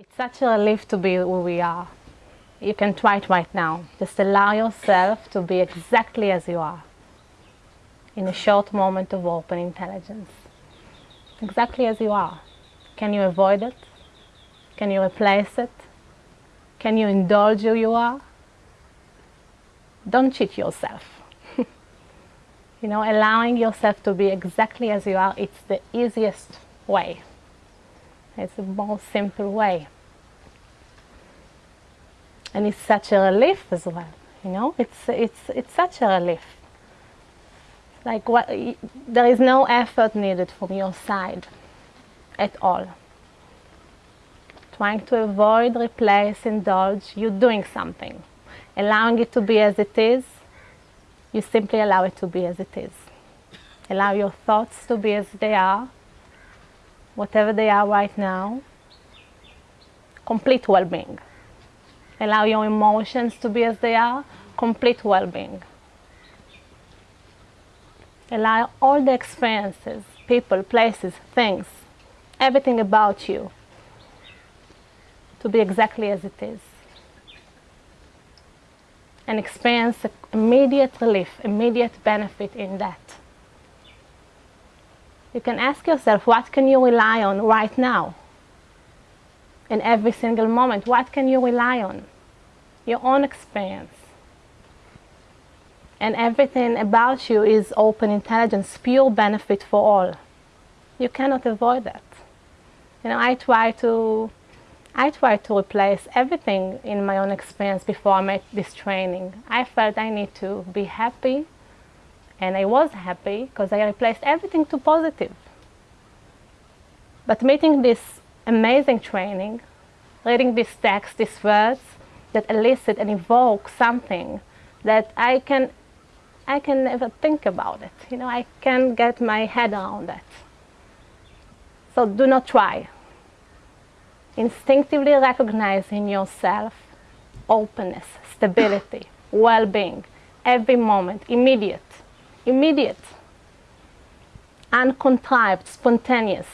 It's such a relief to be who we are. You can try it right now. Just allow yourself to be exactly as you are in a short moment of open intelligence. Exactly as you are. Can you avoid it? Can you replace it? Can you indulge who you are? Don't cheat yourself. you know, allowing yourself to be exactly as you are, it's the easiest way. It's the most simple way. And it's such a relief as well, you know, it's, it's, it's such a relief. Like what, there is no effort needed from your side at all. Trying to avoid, replace, indulge, you're doing something. Allowing it to be as it is, you simply allow it to be as it is. Allow your thoughts to be as they are, whatever they are right now, complete well-being. Allow your emotions to be as they are, complete well-being. Allow all the experiences, people, places, things, everything about you to be exactly as it is. And experience immediate relief, immediate benefit in that. You can ask yourself, what can you rely on right now? In every single moment, what can you rely on? Your own experience. And everything about you is open intelligence, pure benefit for all. You cannot avoid that. You know, I try to I try to replace everything in my own experience before I made this training. I felt I need to be happy and I was happy because I replaced everything to positive. But meeting this amazing training, reading this text, these words that elicit and evoke something that I can, I can never think about it. You know, I can't get my head around that. So do not try. Instinctively recognize in yourself openness, stability, well-being, every moment, immediate immediate, uncontrived, spontaneous,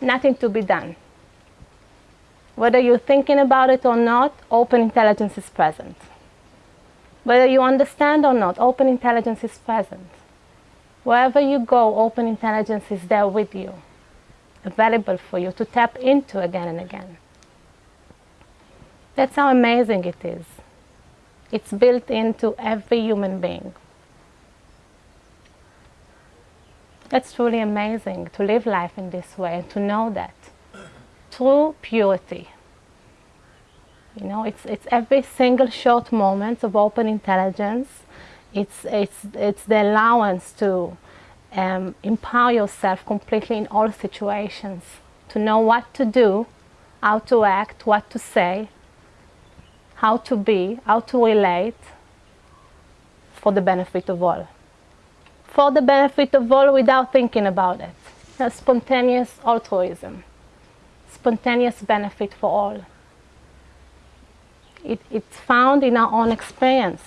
nothing to be done. Whether you're thinking about it or not, open intelligence is present. Whether you understand or not, open intelligence is present. Wherever you go, open intelligence is there with you, available for you to tap into again and again. That's how amazing it is. It's built into every human being. That's truly amazing to live life in this way and to know that. True purity. You know, it's, it's every single short moment of open intelligence. It's, it's, it's the allowance to um, empower yourself completely in all situations, to know what to do, how to act, what to say, how to be, how to relate for the benefit of all for the benefit of all without thinking about it. A spontaneous altruism, spontaneous benefit for all. It, it's found in our own experience.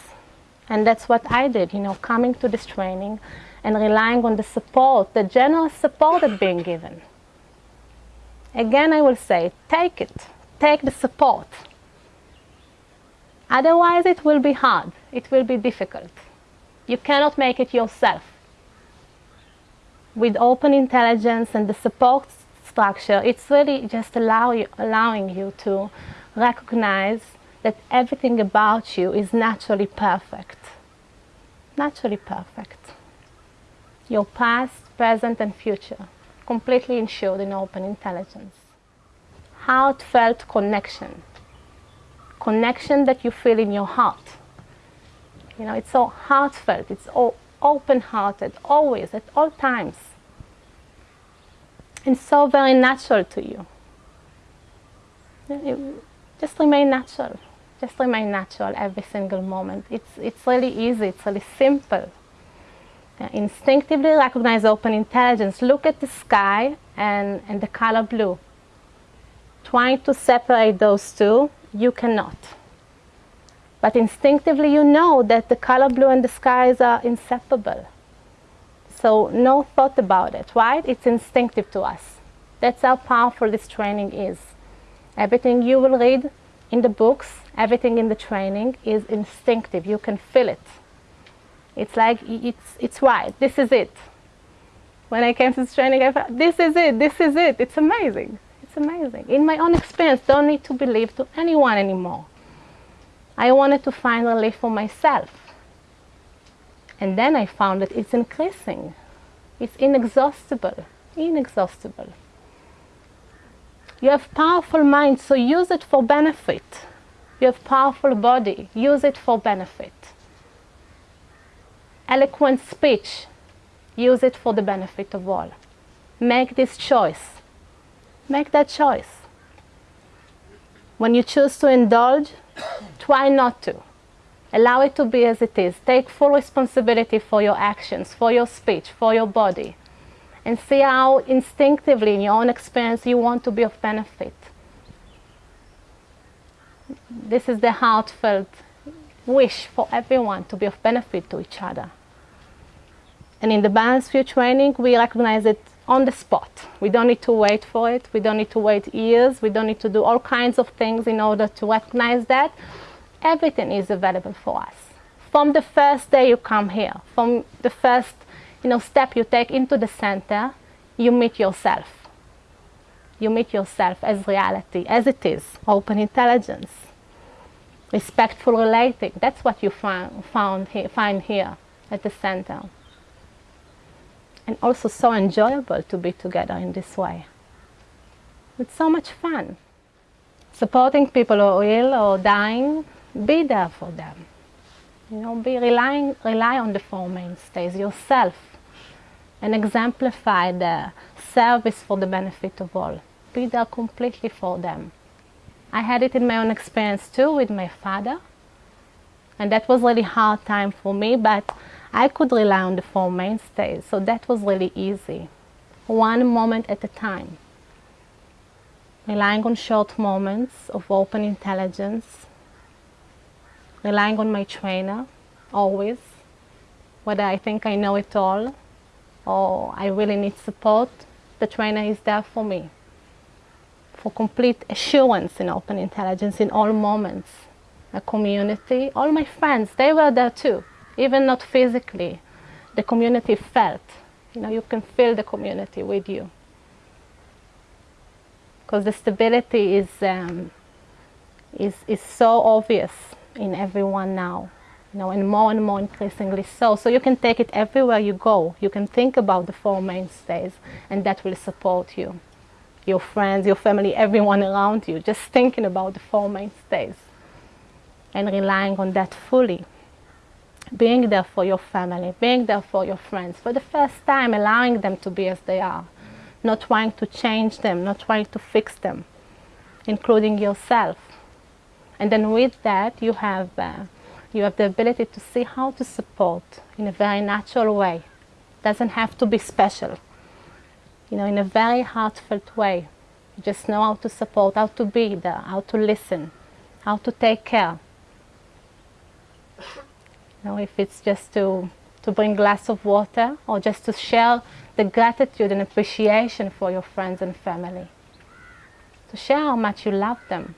And that's what I did, you know, coming to this training and relying on the support, the generous support that's being given. Again, I will say, take it. Take the support. Otherwise, it will be hard. It will be difficult. You cannot make it yourself with open intelligence and the support structure, it's really just allow you, allowing you to recognize that everything about you is naturally perfect. Naturally perfect. Your past, present and future, completely ensured in open intelligence. Heartfelt connection. Connection that you feel in your heart. You know, it's so heartfelt, it's all open-hearted, always, at all times. And so very natural to you. just remain natural. Just remain natural every single moment. It's, it's really easy, it's really simple. Instinctively recognize open intelligence. Look at the sky and, and the color blue. Trying to separate those two, you cannot. But instinctively you know that the color blue and the skies are inseparable. So no thought about it, right? It's instinctive to us. That's how powerful this training is. Everything you will read in the books, everything in the training is instinctive. You can feel it. It's like it's, it's right. This is it. When I came to this training, I thought, this is it. This is it. It's amazing. It's amazing. In my own experience, don't need to believe to anyone anymore. I wanted to find relief for myself. And then I found that it's increasing. It's inexhaustible. Inexhaustible. You have powerful mind, so use it for benefit. You have powerful body, use it for benefit. Eloquent speech, use it for the benefit of all. Make this choice. Make that choice. When you choose to indulge, try not to. Allow it to be as it is. Take full responsibility for your actions, for your speech, for your body and see how instinctively in your own experience you want to be of benefit. This is the heartfelt wish for everyone to be of benefit to each other. And in the Balanced View training, we recognize it on the spot. We don't need to wait for it. We don't need to wait years. We don't need to do all kinds of things in order to recognize that. Everything is available for us. From the first day you come here, from the first you know, step you take into the center, you meet yourself. You meet yourself as reality, as it is, open intelligence, respectful relating. That's what you find, found find here at the center. And also so enjoyable to be together in this way. It's so much fun. Supporting people who are ill or dying, be there for them. You know, be relying, rely on the four mainstays yourself and exemplify the service for the benefit of all. Be there completely for them. I had it in my own experience too with my father. And that was really hard time for me, but I could rely on the four mainstays, so that was really easy. One moment at a time. Relying on short moments of open intelligence. Relying on my trainer, always. Whether I think I know it all, or I really need support, the trainer is there for me. For complete assurance in open intelligence in all moments. A community, all my friends, they were there too, even not physically. The community felt, you know, you can feel the community with you. Because the stability is, um, is, is so obvious in everyone now you know, and more and more increasingly so. So you can take it everywhere you go. You can think about the four mainstays, and that will support you. Your friends, your family, everyone around you, just thinking about the four mainstays and relying on that fully. Being there for your family, being there for your friends, for the first time allowing them to be as they are, not trying to change them, not trying to fix them, including yourself. And then with that, you have uh, you have the ability to see how to support in a very natural way. Doesn't have to be special. You know, in a very heartfelt way. You just know how to support, how to be there, how to listen, how to take care. Know, if it's just to, to bring a glass of water or just to share the gratitude and appreciation for your friends and family. To share how much you love them.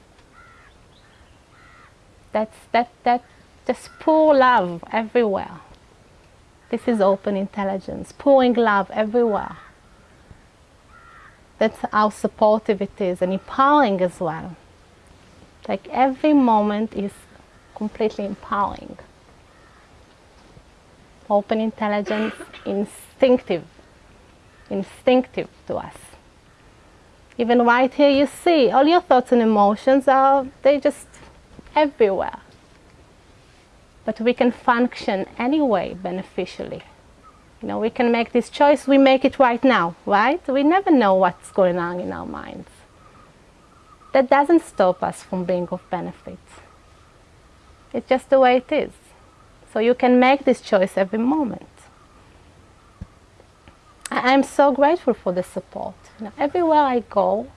That's, that, that just pour love everywhere. This is open intelligence, pouring love everywhere. That's how supportive it is and empowering as well. Like every moment is completely empowering. Open intelligence, instinctive, instinctive to us. Even right here you see all your thoughts and emotions are, they just everywhere but we can function anyway beneficially. You know, we can make this choice, we make it right now, right? We never know what's going on in our minds. That doesn't stop us from being of benefit. It's just the way it is. So you can make this choice every moment. I'm so grateful for the support. You know, everywhere I go,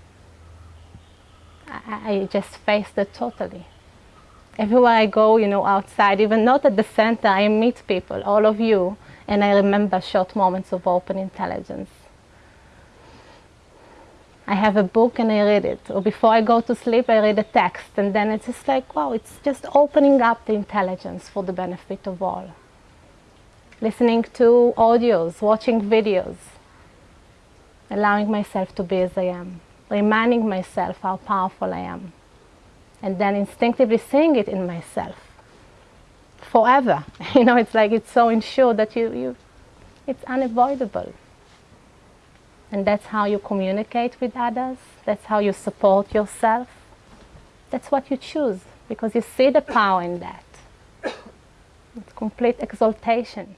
I, I just face it totally everywhere I go, you know, outside, even not at the center, I meet people, all of you, and I remember short moments of open intelligence. I have a book and I read it. Or before I go to sleep, I read a text. And then it's just like, wow, it's just opening up the intelligence for the benefit of all. Listening to audios, watching videos, allowing myself to be as I am, reminding myself how powerful I am, and then instinctively seeing it in myself forever. You know, it's like it's so ensured that you, you it's unavoidable. And that's how you communicate with others. That's how you support yourself. That's what you choose because you see the power in that. It's complete exaltation.